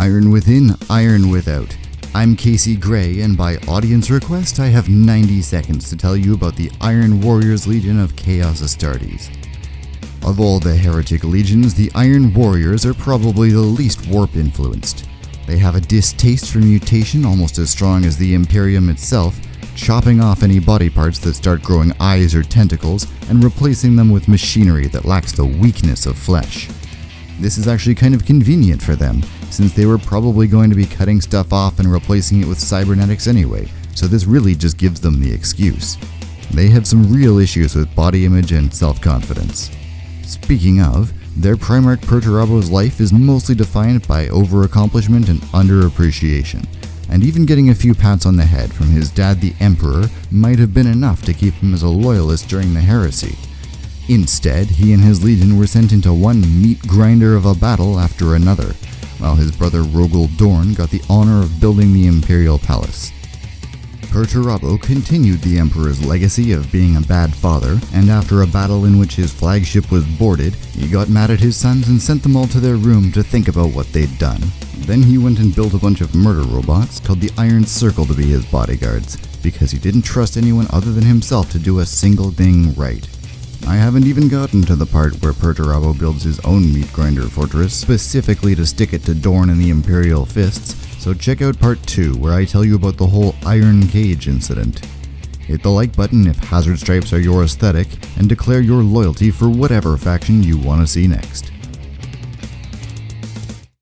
Iron within, iron without. I'm Casey Gray, and by audience request, I have 90 seconds to tell you about the Iron Warriors Legion of Chaos Astartes. Of all the heretic legions, the Iron Warriors are probably the least warp influenced. They have a distaste for mutation almost as strong as the Imperium itself, chopping off any body parts that start growing eyes or tentacles and replacing them with machinery that lacks the weakness of flesh. This is actually kind of convenient for them, since they were probably going to be cutting stuff off and replacing it with cybernetics anyway, so this really just gives them the excuse. They have some real issues with body image and self-confidence. Speaking of, their Primarch Perturabo's life is mostly defined by overaccomplishment and underappreciation, and even getting a few pats on the head from his dad the Emperor might have been enough to keep him as a loyalist during the heresy. Instead, he and his legion were sent into one meat grinder of a battle after another, while his brother Rogal Dorn got the honor of building the Imperial Palace. Perturabo continued the Emperor's legacy of being a bad father, and after a battle in which his flagship was boarded, he got mad at his sons and sent them all to their room to think about what they'd done. Then he went and built a bunch of murder robots called the Iron Circle to be his bodyguards, because he didn't trust anyone other than himself to do a single thing right. I haven't even gotten to the part where Perturabo builds his own meat grinder fortress specifically to stick it to Dorn and the Imperial Fists, so check out part 2 where I tell you about the whole Iron Cage incident. Hit the like button if Hazard Stripes are your aesthetic, and declare your loyalty for whatever faction you want to see next.